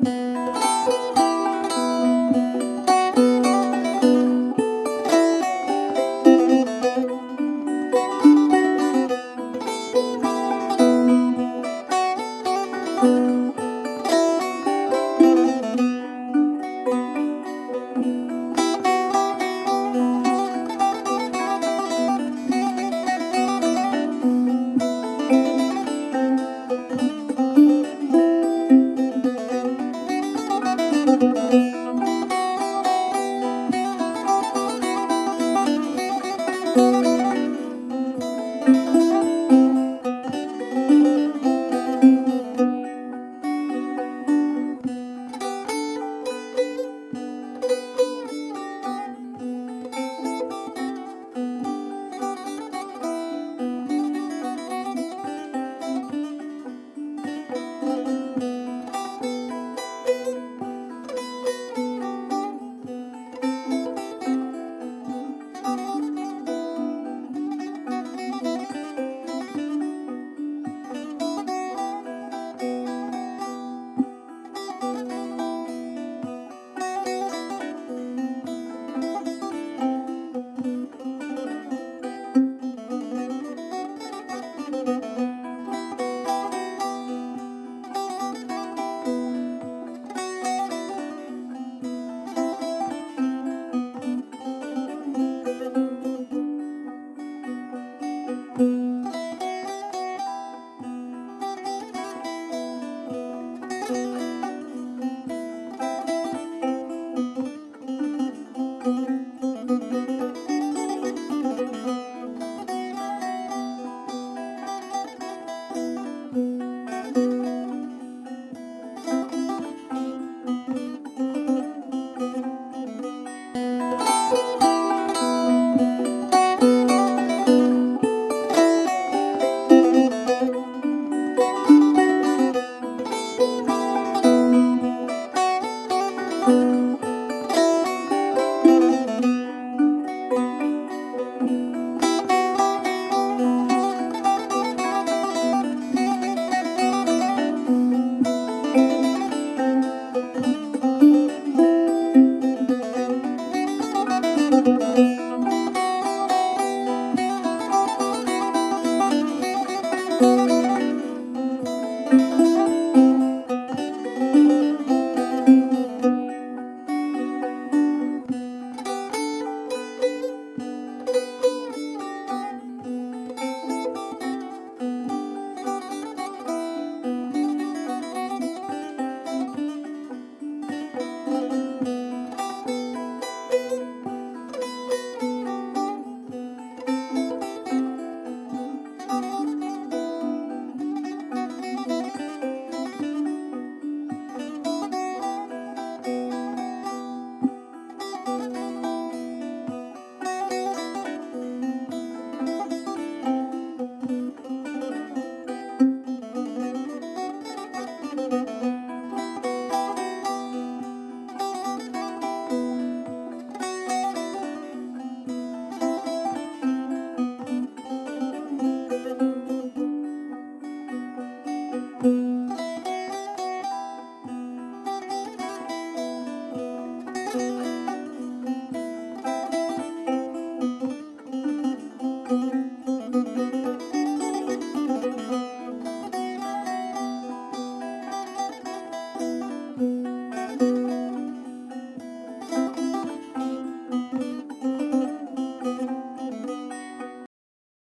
Bye. Música